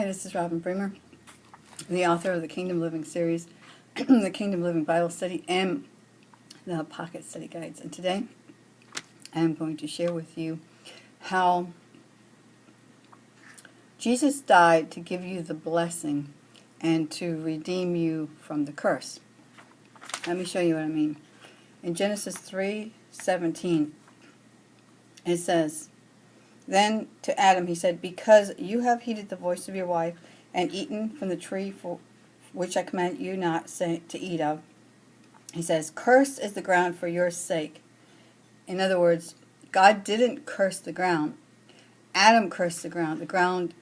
Hi, this is Robin Bremer, the author of the Kingdom Living series, the Kingdom Living Bible Study, and the Pocket Study Guides. And today I am going to share with you how Jesus died to give you the blessing and to redeem you from the curse. Let me show you what I mean. In Genesis 3:17, it says, Then to Adam he said, Because you have heeded the voice of your wife, and eaten from the tree for which I command you not to eat of, he says, Cursed is the ground for your sake. In other words, God didn't curse the ground. Adam cursed the ground. The ground,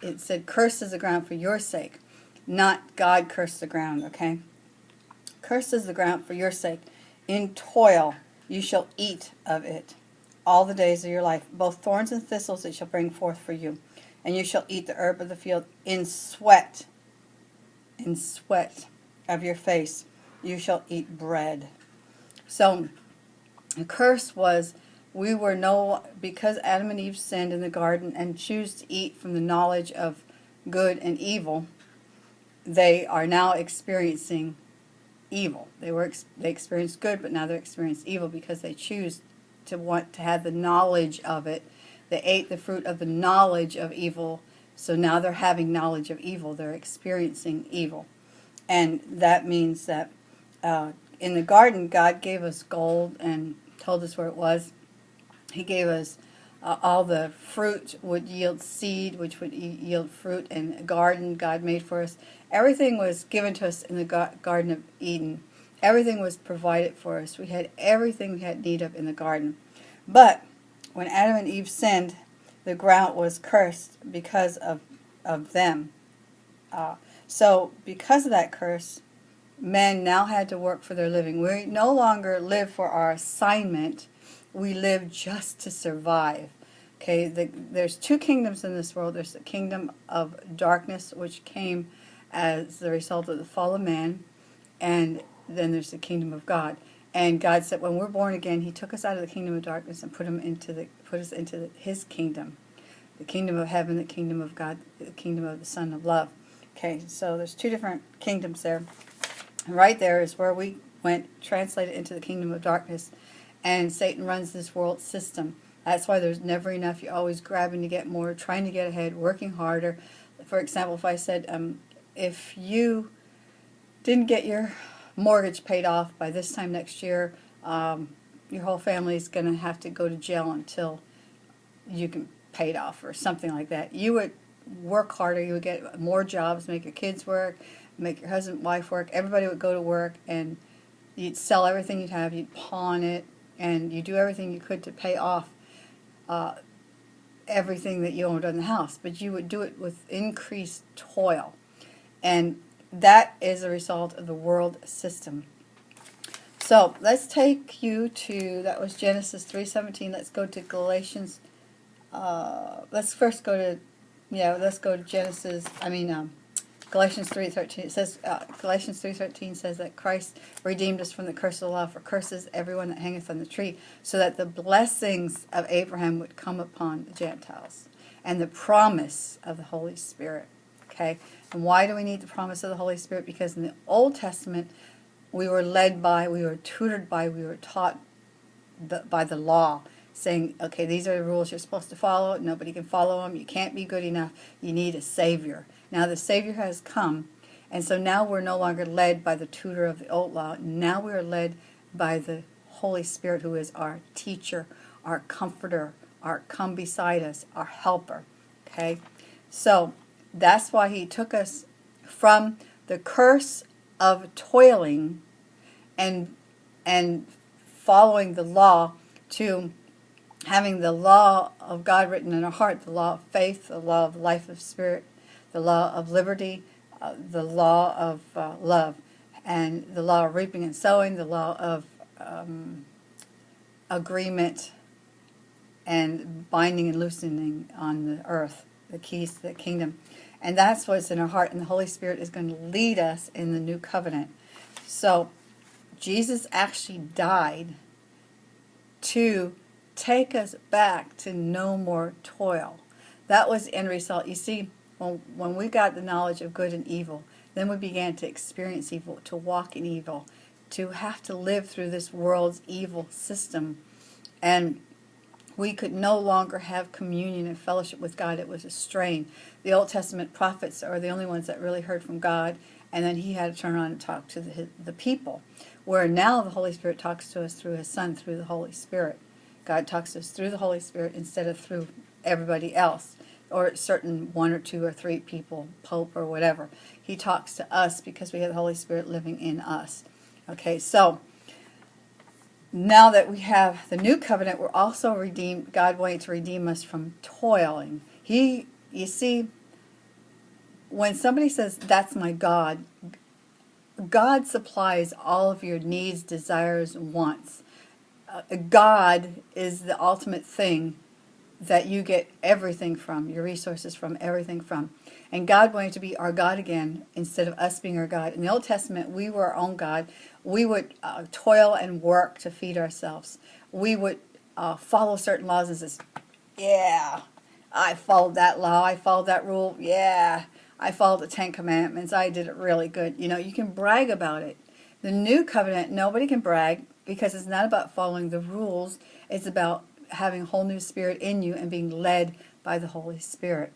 it said, Cursed is the ground for your sake, not God cursed the ground, okay? Cursed is the ground for your sake. In toil you shall eat of it all the days of your life. Both thorns and thistles it shall bring forth for you. And you shall eat the herb of the field in sweat, in sweat of your face. You shall eat bread. So the curse was we were no, because Adam and Eve sinned in the garden and choose to eat from the knowledge of good and evil, they are now experiencing evil. They were they experienced good, but now they're experiencing evil because they choose to want to have the knowledge of it. They ate the fruit of the knowledge of evil, so now they're having knowledge of evil. They're experiencing evil. And that means that uh, in the garden, God gave us gold and told us where it was. He gave us uh, all the fruit would yield seed, which would yield fruit, and a garden God made for us. Everything was given to us in the Garden of Eden. Everything was provided for us. We had everything we had need of in the garden. But when Adam and Eve sinned, the ground was cursed because of, of them. Uh, so because of that curse, men now had to work for their living. We no longer live for our assignment. We live just to survive. Okay, the, there's two kingdoms in this world. There's the kingdom of darkness, which came as the result of the fall of man, and then there's the kingdom of God. And God said, when we're born again, He took us out of the kingdom of darkness and put him into the put us into the, His kingdom, the kingdom of heaven, the kingdom of God, the kingdom of the Son of Love. Okay, so there's two different kingdoms there. And right there is where we went, translated into the kingdom of darkness, and Satan runs this world system. That's why there's never enough. You're always grabbing to get more, trying to get ahead, working harder. For example, if I said, um, if you didn't get your mortgage paid off by this time next year, um, your whole family is going to have to go to jail until you can pay it off or something like that. You would work harder, you would get more jobs, make your kids work, make your husband, wife work, everybody would go to work and you'd sell everything you'd have, you'd pawn it, and you do everything you could to pay off uh, everything that you owned on the house. But you would do it with increased toil. And that is a result of the world system. So let's take you to, that was Genesis 3.17. Let's go to Galatians. Uh, let's first go to, yeah, let's go to Genesis, I mean, um, Galatians 3.13. It says, uh, Galatians 3.13 says that Christ redeemed us from the curse of the law, for curses everyone that hangeth on the tree, so that the blessings of Abraham would come upon the Gentiles, and the promise of the Holy Spirit. Okay, and why do we need the promise of the Holy Spirit? Because in the Old Testament, we were led by, we were tutored by, we were taught the, by the law, saying, okay, these are the rules you're supposed to follow. Nobody can follow them. You can't be good enough. You need a Savior. Now the Savior has come, and so now we're no longer led by the tutor of the old law. Now we are led by the Holy Spirit, who is our teacher, our comforter, our come beside us, our helper. Okay? So that's why he took us from the curse of toiling and and following the law to having the law of God written in our heart, the law of faith, the law of life of spirit, the law of liberty, uh, the law of uh, love, and the law of reaping and sowing, the law of um, agreement and binding and loosening on the earth, the keys to the kingdom. And that's what's in our heart. And the Holy Spirit is going to lead us in the new covenant. So Jesus actually died to take us back to no more toil. That was the end result. You see, when, when we got the knowledge of good and evil, then we began to experience evil, to walk in evil, to have to live through this world's evil system. And we could no longer have communion and fellowship with God. It was a strain. The Old Testament prophets are the only ones that really heard from God, and then he had to turn around and talk to the, the people. Where now the Holy Spirit talks to us through his Son, through the Holy Spirit. God talks to us through the Holy Spirit instead of through everybody else or certain one or two or three people, Pope or whatever. He talks to us because we have the Holy Spirit living in us. Okay, so now that we have the new covenant, we're also redeemed. God wanted to redeem us from toiling. He, you see, when somebody says, that's my God, God supplies all of your needs, desires, wants. Uh, God is the ultimate thing that you get everything from, your resources from, everything from. And God wanted to be our God again instead of us being our God. In the Old Testament, we were our own God. We would uh, toil and work to feed ourselves. We would uh, follow certain laws and says, yeah, I followed that law. I followed that rule. Yeah, I followed the Ten Commandments. I did it really good. You know, you can brag about it. The New Covenant, nobody can brag because it's not about following the rules. It's about having a whole new spirit in you and being led by the Holy Spirit.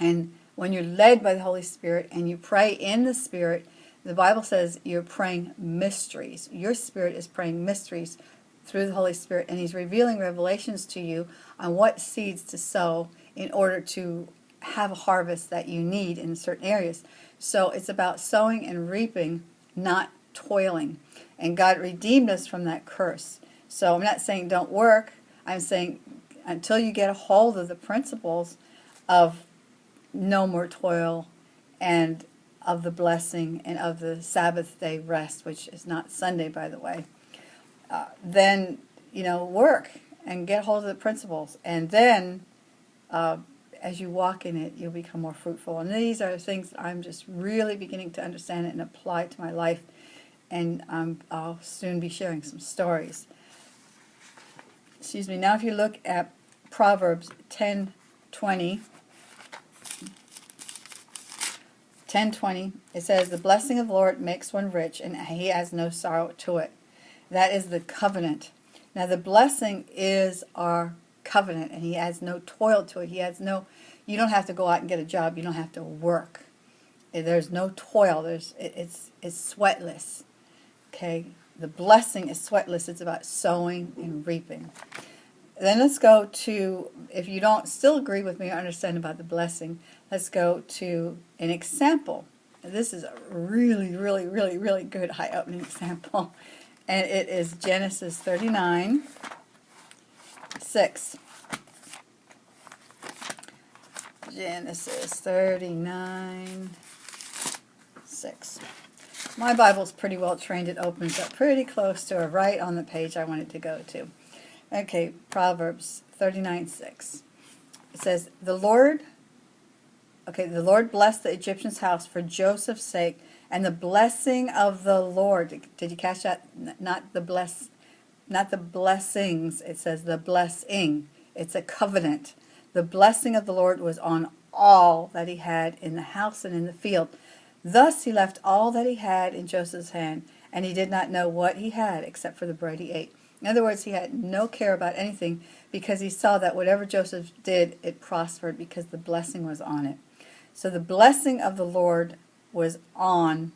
And when you're led by the Holy Spirit and you pray in the Spirit, the Bible says you're praying mysteries. Your spirit is praying mysteries through the Holy Spirit, and He's revealing revelations to you on what seeds to sow in order to have a harvest that you need in certain areas. So it's about sowing and reaping, not toiling. And God redeemed us from that curse. So I'm not saying don't work. I'm saying until you get a hold of the principles of no more toil and of the blessing and of the Sabbath day rest, which is not Sunday, by the way, uh, then, you know, work and get hold of the principles. And then, uh, as you walk in it, you'll become more fruitful. And these are things I'm just really beginning to understand and apply to my life. And um, I'll soon be sharing some stories excuse me, now if you look at Proverbs 10, 20, 10.20, it says, The blessing of the Lord makes one rich, and he has no sorrow to it. That is the covenant. Now the blessing is our covenant, and he has no toil to it. He has no, you don't have to go out and get a job. You don't have to work. Eh, there's no toil. There's, it's, it's sweatless. Okay, the blessing is sweatless. It's about sowing and reaping. Then let's go to, if you don't still agree with me or understand about the blessing, let's go to an example. This is a really, really, really, really good eye-opening example. And it is Genesis 39, 6. Genesis 39, 6. My Bible's pretty well trained. It opens up pretty close to or right on the page I wanted to go to. Okay, Proverbs 39, 6. It says, The Lord, okay, the Lord blessed the Egyptian's house for Joseph's sake, and the blessing of the Lord, did you catch that? Not the bless, not the blessings, it says the blessing. It's a covenant. The blessing of the Lord was on all that he had in the house and in the field. Thus he left all that he had in Joseph's hand, and he did not know what he had except for the bread he ate. In other words, he had no care about anything because he saw that whatever Joseph did, it prospered because the blessing was on it. So the blessing of the Lord was on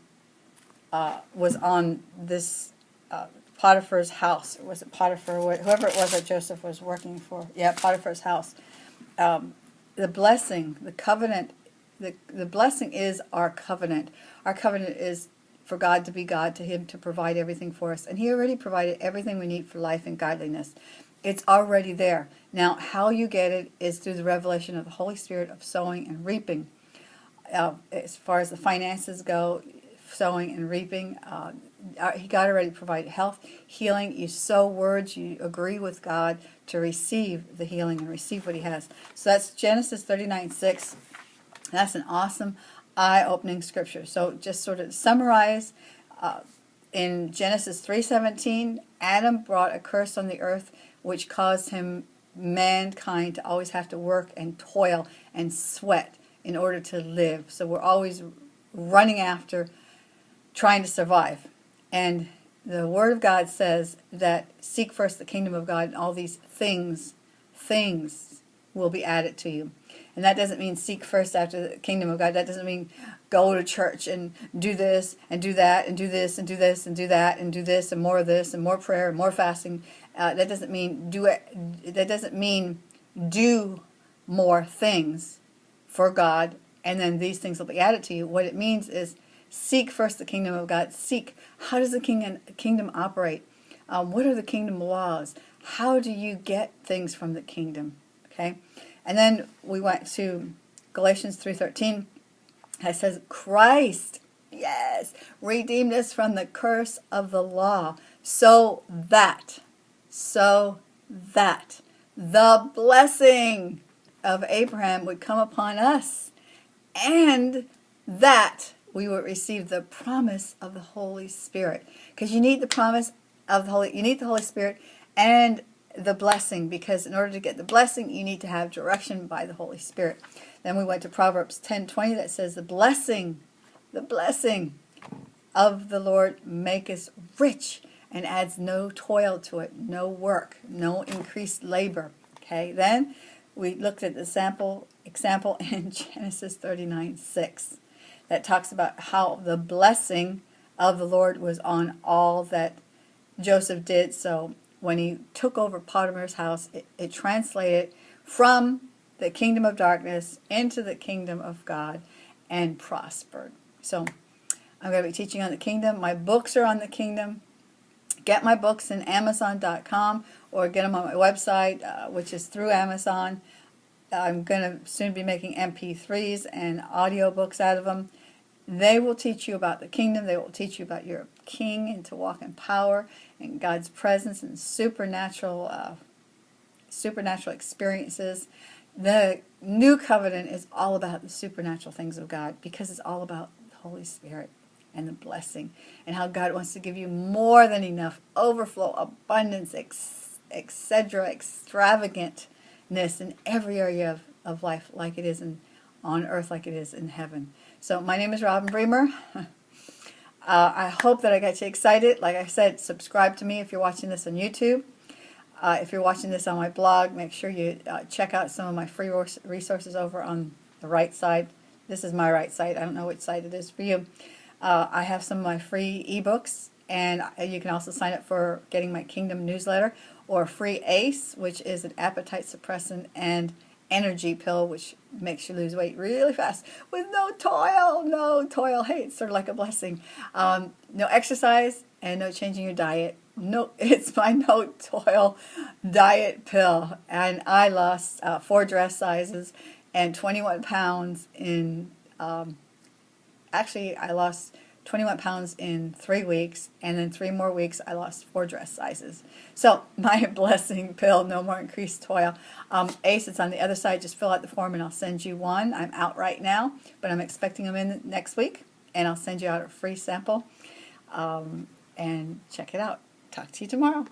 uh, was on this uh, Potiphar's house. Was it Potiphar? Whoever it was that Joseph was working for. Yeah, Potiphar's house. Um, the blessing, the covenant the, the blessing is our covenant. Our covenant is for God to be God, to Him to provide everything for us. And He already provided everything we need for life and godliness. It's already there. Now, how you get it is through the revelation of the Holy Spirit of sowing and reaping. Uh, as far as the finances go, sowing and reaping, uh, uh God already provided health, healing. You sow words, you agree with God to receive the healing and receive what He has. So that's Genesis 39, 6. That's an awesome eye-opening scripture. So just sort of summarize, uh, in Genesis 3.17, Adam brought a curse on the earth which caused him, mankind, to always have to work and toil and sweat in order to live. So we're always running after trying to survive. And the Word of God says that seek first the kingdom of God and all these things, things will be added to you. And that doesn't mean seek first after the kingdom of God. That doesn't mean go to church and do this and do that and do this and do this and do that and do this and more of this and more prayer and more fasting. Uh, that doesn't mean do it. That doesn't mean do more things for God and then these things will be added to you. What it means is seek first the kingdom of God. Seek how does the kingdom kingdom operate? Um, what are the kingdom laws? How do you get things from the kingdom? Okay, and then we went to Galatians three thirteen. It says Christ, yes, redeemed us from the curse of the law, so that, so that the blessing of Abraham would come upon us and that we would receive the promise of the Holy Spirit. Because you need the promise of the Holy, you need the Holy Spirit and the blessing because in order to get the blessing you need to have direction by the Holy Spirit. Then we went to Proverbs 10:20 that says the blessing, the blessing of the Lord maketh rich and adds no toil to it, no work, no increased labor. Okay, then we looked at the sample example in Genesis 39 6 that talks about how the blessing of the Lord was on all that Joseph did. So when he took over Potiphar's house, it, it translated from the kingdom of darkness into the kingdom of God and prospered. So I'm going to be teaching on the kingdom. My books are on the kingdom. Get my books in Amazon.com or get them on my website, uh, which is through Amazon. I'm going to soon be making MP3s and audiobooks out of them. They will teach you about the kingdom. They will teach you about your king and to walk in power and God's presence and supernatural, uh, supernatural experiences. The new covenant is all about the supernatural things of God because it's all about the Holy Spirit and the blessing and how God wants to give you more than enough, overflow, abundance, etc., extravagantness in every area of, of life like it is in, on earth like it is in heaven. So my name is Robin Bremer. uh, I hope that I got you excited. Like I said, subscribe to me if you're watching this on YouTube. Uh, if you're watching this on my blog, make sure you uh, check out some of my free resources over on the right side. This is my right side. I don't know which side it is for you. Uh, I have some of my free ebooks, and you can also sign up for getting my Kingdom newsletter or free ACE, which is an appetite suppressant and energy pill, which makes you lose weight really fast with no toil, no toil. Hey, it's sort of like a blessing. Um, no exercise and no changing your diet. No, it's my no toil diet pill, and I lost uh, four dress sizes and 21 pounds in. Um, actually, I lost 21 pounds in three weeks, and in three more weeks, I lost four dress sizes. So, my blessing pill, no more increased toil. Um, Ace, it's on the other side. Just fill out the form, and I'll send you one. I'm out right now, but I'm expecting them in next week, and I'll send you out a free sample. Um, and check it out. Talk to you tomorrow.